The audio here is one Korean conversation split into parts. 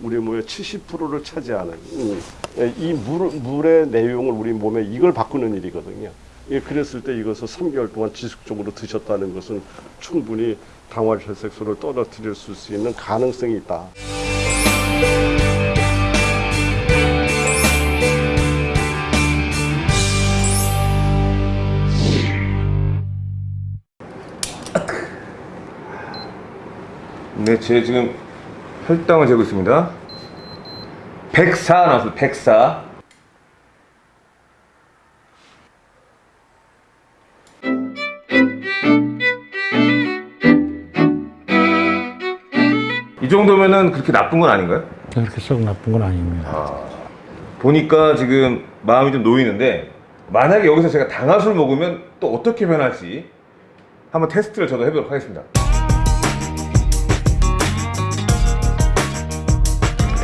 우리 몸의 70%를 차지하는 음, 예, 이 물, 물의 내용을 우리 몸에 이걸 바꾸는 일이거든요. 예, 그랬을 때 이것을 3개월 동안 지속적으로 드셨다는 것은 충분히 당화혈색소를 떨어뜨릴 수 있는 가능성이 있다. 네, 제 지금 혈당을 재고 있습니다. 104 나왔어요. 104. 이 정도면은 그렇게 나쁜 건 아닌가요? 그렇게 썩 나쁜 건 아닙니다. 보니까 지금 마음이 좀 놓이는데 만약에 여기서 제가 당화술 먹으면 또 어떻게 변할지 한번 테스트를 저도 해보도록 하겠습니다.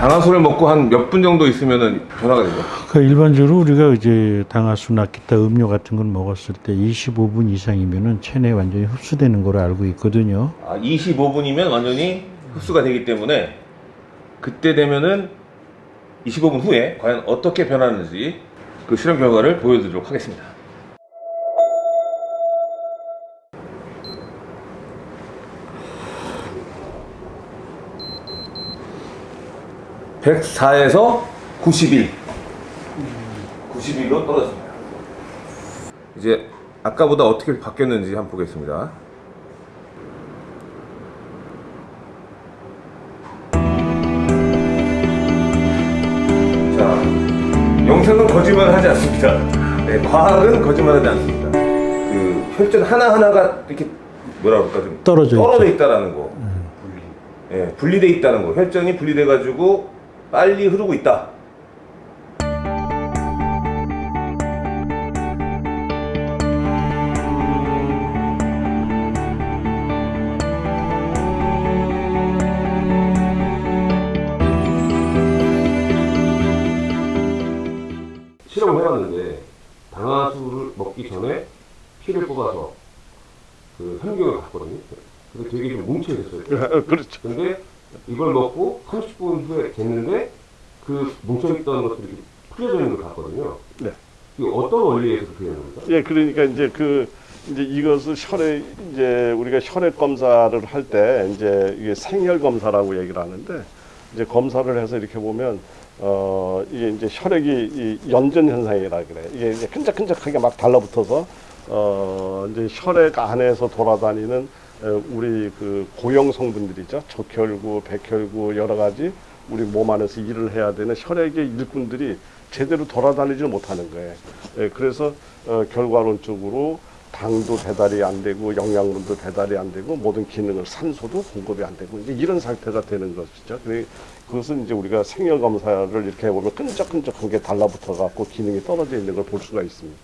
당화술을 먹고 한 몇 분 정도 있으면 변화가 되죠? 그 일반적으로 우리가 이제 당화수나 기타 음료 같은 걸 먹었을 때 25분 이상이면은 체내에 완전히 흡수되는 걸로 알고 있거든요. 아, 25분이면 완전히 흡수가 되기 때문에 그때 되면은 25분 후에 과연 어떻게 변하는지 그 실험 결과를 보여드리도록 하겠습니다. (104에서) (91) (91로) 떨어졌습니다. 이제 아까보다 어떻게 바뀌었는지 한번 보겠습니다. 자, 영상은 거짓말하지 않습니다. 네, 과학은 거짓말하지 않습니다. 그 혈전 하나 하나가 이렇게 뭐라 그럴까 좀 떨어져 떨어져 있다라는 거, 예, 분리돼 있다는 거, 혈전이 분리돼 가지고 빨리 흐르고 있다. 실험을 해봤는데 당화수를 먹기 전에 피를 뽑아서 그 혈경을 봤거든요. 근데 되게 좀 뭉쳐 있었어요. 그렇죠. 근데 이걸 먹고 30분 후에 쟀는데 그 뭉쳐있던 것들이 이렇게 풀려져 있는 걸 봤거든요. 네. 이게 어떤 원리에서 되는 겁니까? 예, 그러니까 이제 그 이제 이것을 혈액 이제 우리가 혈액 검사를 할 때 이제 이게 생혈 검사라고 얘기를 하는데 이제 검사를 해서 이렇게 보면 어 이게 이제 혈액이 이 연전 현상이라 그래. 이게 이제 끈적끈적하게 막 달라붙어서 어 이제 혈액 안에서 돌아다니는 에, 우리 그 고형 성분들이죠. 적혈구, 백혈구 여러 가지 우리 몸 안에서 일을 해야 되는 혈액의 일꾼들이 제대로 돌아다니지 못하는 거예요. 예, 그래서 어, 결과론적으로 당도 배달이 안 되고 영양분도 배달이 안 되고 모든 기능을 산소도 공급이 안 되고 이제 이런 상태가 되는 것이죠. 그것은 이제 우리가 생혈 검사를 이렇게 해보면 끈적끈적한 게 달라붙어 갖고 기능이 떨어져 있는 걸 볼 수가 있습니다.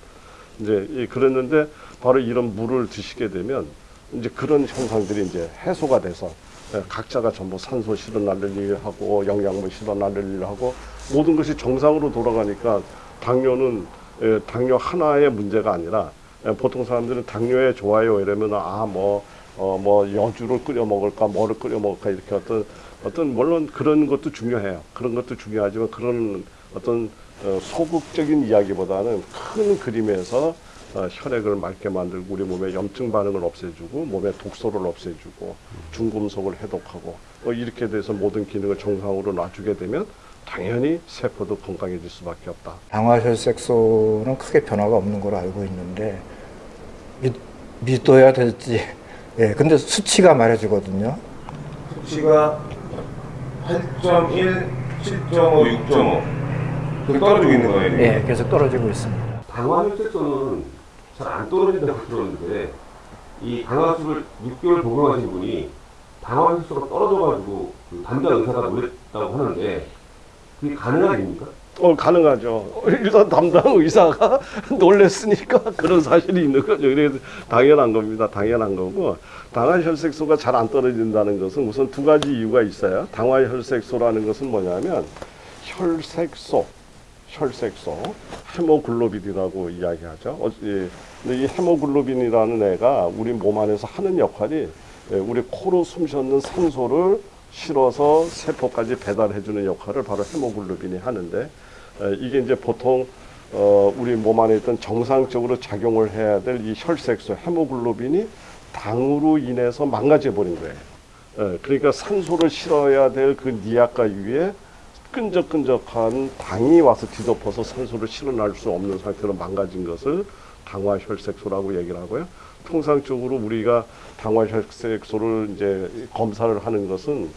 이제 이- 그랬는데 바로 이런 물을 드시게 되면 이제 그런 현상들이 이제 해소가 돼서 예, 각자가 전부 산소 실어나를 일하고 영양분 실어나를 일하고 모든 것이 정상으로 돌아가니까 당뇨는 예, 당뇨 하나의 문제가 아니라 예, 보통 사람들은 당뇨에 좋아요 이러면 아뭐 어, 뭐 여주를 끓여 먹을까 뭐를 끓여 먹을까 이렇게 어떤 어떤 물론 그런 것도 중요해요. 그런 것도 중요하지만 그런 어떤 어, 소극적인 이야기보다는 큰 그림에서 어, 혈액을 맑게 만들고 우리 몸의 염증 반응을 없애주고 몸의 독소를 없애주고 중금속을 해독하고 어, 이렇게 돼서 모든 기능을 정상으로 놔주게 되면 당연히 세포도 건강해질 수밖에 없다. 당화혈색소는 크게 변화가 없는 걸로 알고 있는데 믿, 믿어야 될지 예 근데 수치가 말해주거든요 수치가 8.1, 7.5, 6.5 그렇게 떨어지고 있는 거예요. 예 계속 떨어지고 있습니다 당화혈색소는 잘 안 떨어진다고 들었는데 이 당화수를 6개월 복용하신 분이 당화혈색소가 떨어져가지고 그 담당 의사가 놀랬다고 하는데 그게 가능한 일입니까? 어, 가능하죠. 일단 담당 의사가 놀랬으니까 그런 사실이 있는 거죠. 그래서 당연한 겁니다. 당연한 거고. 당화 혈색소가 잘 안 떨어진다는 것은 우선 두 가지 이유가 있어요. 당화 혈색소라는 것은 뭐냐면 혈색소, 혈색소, 헤모글로빈이라고 이야기하죠. 어, 예. 근데 이 헤모글로빈이라는 애가 우리 몸 안에서 하는 역할이 예, 우리 코로 숨 쉬는 산소를 실어서 세포까지 배달해주는 역할을 바로 헤모글로빈이 하는데 에, 이게 이제 보통 어, 우리 몸 안에 있던 정상적으로 작용을 해야 될 이 혈색소 헤모글로빈이 당으로 인해서 망가져 버린 거예요. 에, 그러니까 산소를 실어야 될 그 니아가 위에 끈적끈적한 당이 와서 뒤덮어서 산소를 실어날 수 없는 상태로 망가진 것을 당화혈색소라고 얘기를 하고요. 통상적으로 우리가 당화혈색소를 이제 검사를 하는 것은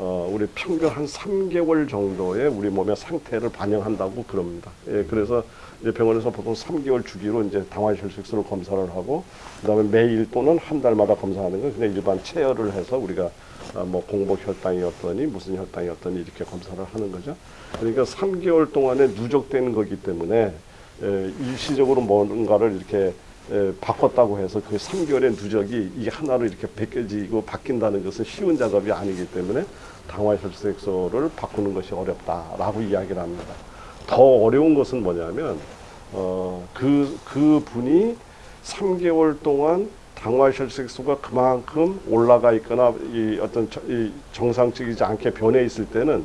어, 우리 평균 한 3개월 정도의 우리 몸의 상태를 반영한다고 그럽니다. 예, 그래서 이제 병원에서 보통 3개월 주기로 이제 당화혈색소를 검사를 하고, 그 다음에 매일 또는 한 달마다 검사하는 건 그냥 일반 체열을 해서 우리가 아, 뭐 공복 혈당이었더니 무슨 혈당이었더니 이렇게 검사를 하는 거죠. 그러니까 3개월 동안에 누적되는 거기 때문에 에, 일시적으로 뭔가를 이렇게 에, 바꿨다고 해서 그 3개월의 누적이 이게 하나로 이렇게 벗겨지고 바뀐다는 것은 쉬운 작업이 아니기 때문에 당화 혈색소를 바꾸는 것이 어렵다라고 이야기를 합니다. 더 어려운 것은 뭐냐면 어, 그, 그 분이 3개월 동안 당화 혈색소가 그만큼 올라가 있거나 이 어떤 저- 이 정상적이지 않게 변해 있을 때는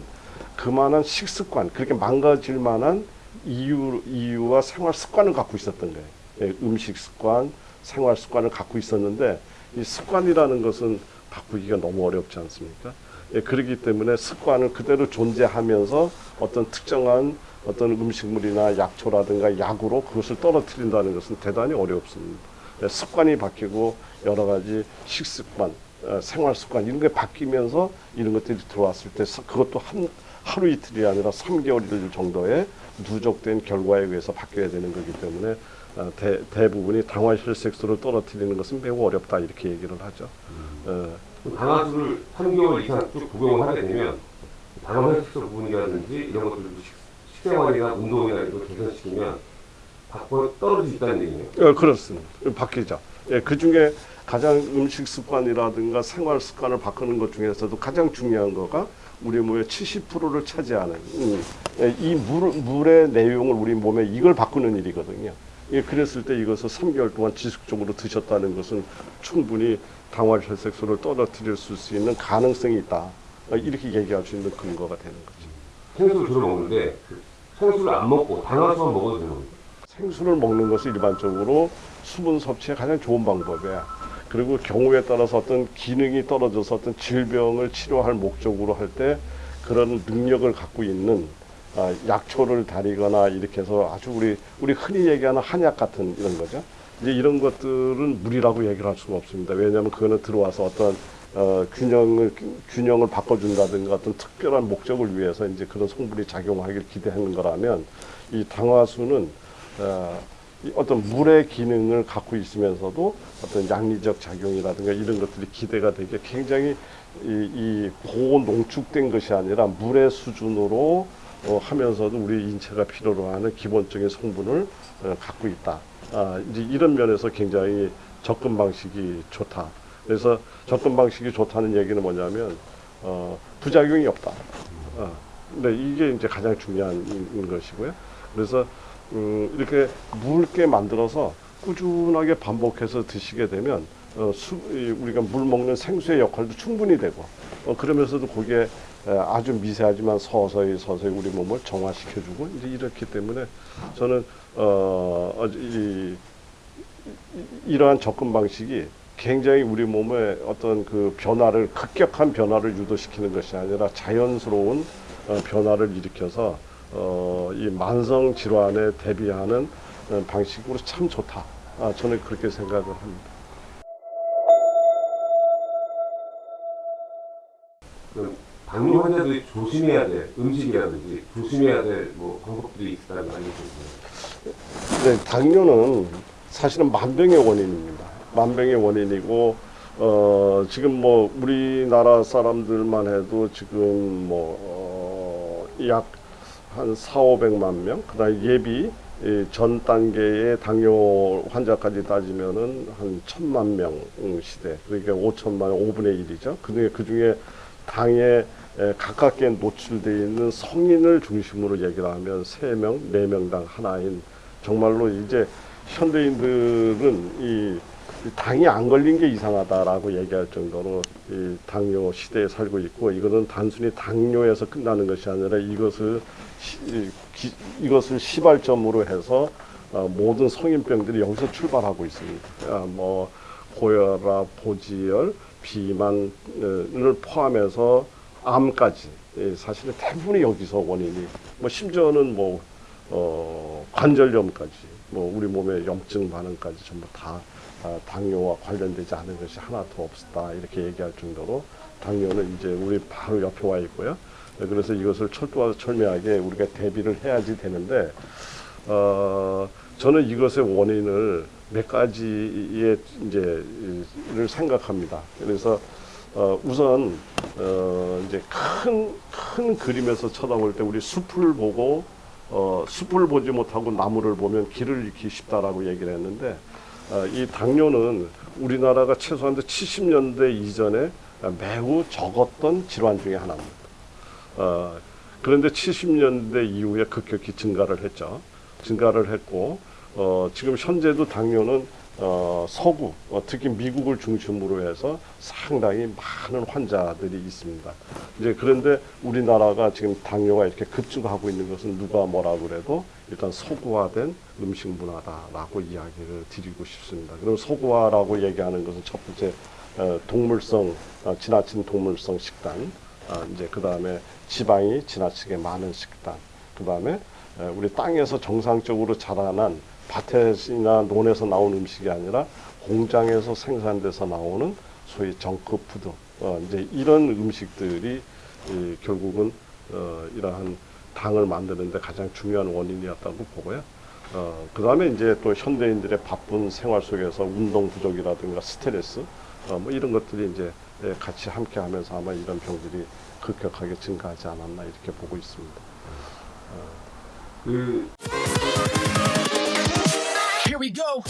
그만한 식습관 그렇게 망가질 만한 이유 이유와 생활 습관을 갖고 있었던 거예요. 예, 음식 습관, 생활 습관을 갖고 있었는데 이 습관이라는 것은 바꾸기가 너무 어렵지 않습니까? 예, 그렇기 때문에 습관을 그대로 존재하면서 어떤 특정한 어떤 음식물이나 약초라든가 약으로 그것을 떨어뜨린다는 것은 대단히 어렵습니다. 예, 습관이 바뀌고 여러 가지 식습관, 어, 생활 습관 이런 게 바뀌면서 이런 것들이 들어왔을 때 서- 그것도 한 하루 이틀이 아니라 3개월 정도의 누적된 결과에 의해서 바뀌어야 되는 거기 때문에 어, 대, 대부분이 당화혈색소를 떨어뜨리는 것은 매우 어렵다 이렇게 얘기를 하죠. 어, 당화수를 3개월 이상 쭉 복용을 하게 되면 당화혈색소 부분이라든지 이런 것들 식- 식생활이나 운동이나 이런 걸 개선시키면 바꿔 떨어질 수 있다는 얘기네요. 어, 그렇습니다. 바뀌죠. 예, 그 중에 가장 음식 습관이라든가 생활 습관을 바꾸는 것 중에서도 가장 중요한 거가 우리 몸의 70%를 차지하는 음, 예, 이 물, 물의 내용을 우리 몸에 이걸 바꾸는 일이거든요. 예, 그랬을 때 이것을 3개월 동안 지속적으로 드셨다는 것은 충분히 당화혈색소를 떨어뜨릴 수 있는 가능성이 있다. 어, 이렇게 얘기할 수 있는 근거가 되는 거죠. 생수를 주로 먹는데 그 생수를 안 먹고 당화수만 먹어도 되는 겁니다. 생수를 먹는 것이 일반적으로 수분 섭취에 가장 좋은 방법이야. 그리고 경우에 따라서 어떤 기능이 떨어져서 어떤 질병을 치료할 목적으로 할 때 그런 능력을 갖고 있는 아, 약초를 다리거나 이렇게 해서 아주 우리 우리 흔히 얘기하는 한약 같은 이런 거죠. 이제 이런 것들은 물이라고 얘기를 할 수가 없습니다. 왜냐하면 그거는 들어와서 어떤 어, 균형을 균형을 바꿔준다든가 어떤 특별한 목적을 위해서 이제 그런 성분이 작용하길 기대하는 거라면 이 당화수는 어, 이 어떤 물의 기능을 갖고 있으면서도 어떤 양리적 작용이라든가 이런 것들이 기대가 되게 굉장히 이, 이 고농축된 것이 아니라 물의 수준으로 어, 하면서도 우리 인체가 필요로 하는 기본적인 성분을 어, 갖고 있다. 아, 이제 이런 면에서 굉장히 접근 방식이 좋다. 그래서 접근 방식이 좋다는 얘기는 뭐냐면 어, 부작용이 없다. 어, 근데 이게 이제 가장 중요한 인- 것이고요. 그래서 음, 이렇게 묽게 만들어서 꾸준하게 반복해서 드시게 되면 어, 수, 이 우리가 물 먹는 생수의 역할도 충분히 되고 어, 그러면서도 거기에 에, 아주 미세하지만 서서히 서서히 우리 몸을 정화시켜주고 이제 이렇기 때문에 저는 어, 어, 이, 이- 이러한 접근 방식이 굉장히 우리 몸의 어떤 그 변화를 급격한 변화를 유도시키는 것이 아니라 자연스러운 어, 변화를 일으켜서 어, 이 만성 질환에 대비하는 어, 방식으로 참 좋다. 아, 저는 그렇게 생각을 합니다. 그럼 당뇨 환자들이 조심해야 될 음식이라든지 조심해야 될 뭐 방법들이 있다는 거 알려주세요. 네, 당뇨는 사실은 만병의 원인입니다. 만병의 원인이고 어, 지금 뭐 우리나라 사람들만 해도 지금 뭐약한 4, 500만 명, 그다음에 예비 이전 단계의 당뇨 환자까지 따지면은 한 천만 명 음, 시대, 그러니까 5천만 5분의 1이죠. 그중에 그중에 당에 에, 가깝게 노출되어 있는 성인을 중심으로 얘기를 하면 세명네명당 하나인 정말로 이제 현대인들은 이이 당이 안 걸린 게 이상하다라고 얘기할 정도로 이 당뇨 시대에 살고 있고 이거는 단순히 당뇨에서 끝나는 것이 아니라 이것을 시, 이, 기, 이것을 시발점으로 해서 어, 모든 성인병들이 여기서 출발하고 있습니다. 아, 뭐 고혈압, 고지혈, 비만을 포함해서 암까지 예, 사실은 대부분이 여기서 원인이 뭐 심지어는 뭐 어, 관절염까지 뭐 우리 몸의 염증 반응까지 전부 다 아, 당뇨와 관련되지 않은 것이 하나도 없다 이렇게 얘기할 정도로 당뇨는 이제 우리 바로 옆에 와 있고요. 네, 그래서 이것을 철도와 철미하게 우리가 대비를 해야지 되는데 어, 저는 이것의 원인을 몇 가지의 이제를 생각합니다. 그래서 어, 우선 어, 이제 큰, 큰 그림에서 쳐다볼 때 우리 숲을 보고 어, 숲을 보지 못하고 나무를 보면 길을 잃기 쉽다라고 얘기를 했는데 어, 이 당뇨는 우리나라가 최소한 70년대 이전에 매우 적었던 질환 중에 하나입니다. 어, 그런데 70년대 이후에 급격히 증가를 했죠. 증가를 했고 어, 지금 현재도 당뇨는 어, 서구, 어, 특히 미국을 중심으로 해서 상당히 많은 환자들이 있습니다. 이제 그런데 우리나라가 지금 당뇨가 이렇게 급증하고 있는 것은 누가 뭐라 그래도 일단 서구화된 음식 문화다라고 이야기를 드리고 싶습니다. 그럼 서구화라고 얘기하는 것은 첫 번째 어, 동물성, 어, 지나친 동물성 식단, 아, 이제 그 다음에 지방이 지나치게 많은 식단, 그 다음에 우리 땅에서 정상적으로 자라난 밭에나 논에서 나온 음식이 아니라 공장에서 생산돼서 나오는 소위 정크푸드, 어, 이제 이런 음식들이 이, 결국은 어, 이러한 당을 만드는데 가장 중요한 원인이었다고 보고요. 어, 그 다음에 이제 또 현대인들의 바쁜 생활 속에서 운동 부족이라든가 스트레스, 어, 뭐 이런 것들이 이제 예, 같이 함께 하면서 아마 이런 병들이 급격하게 증가하지 않았나 이렇게 보고 있습니다. 그 Here we go.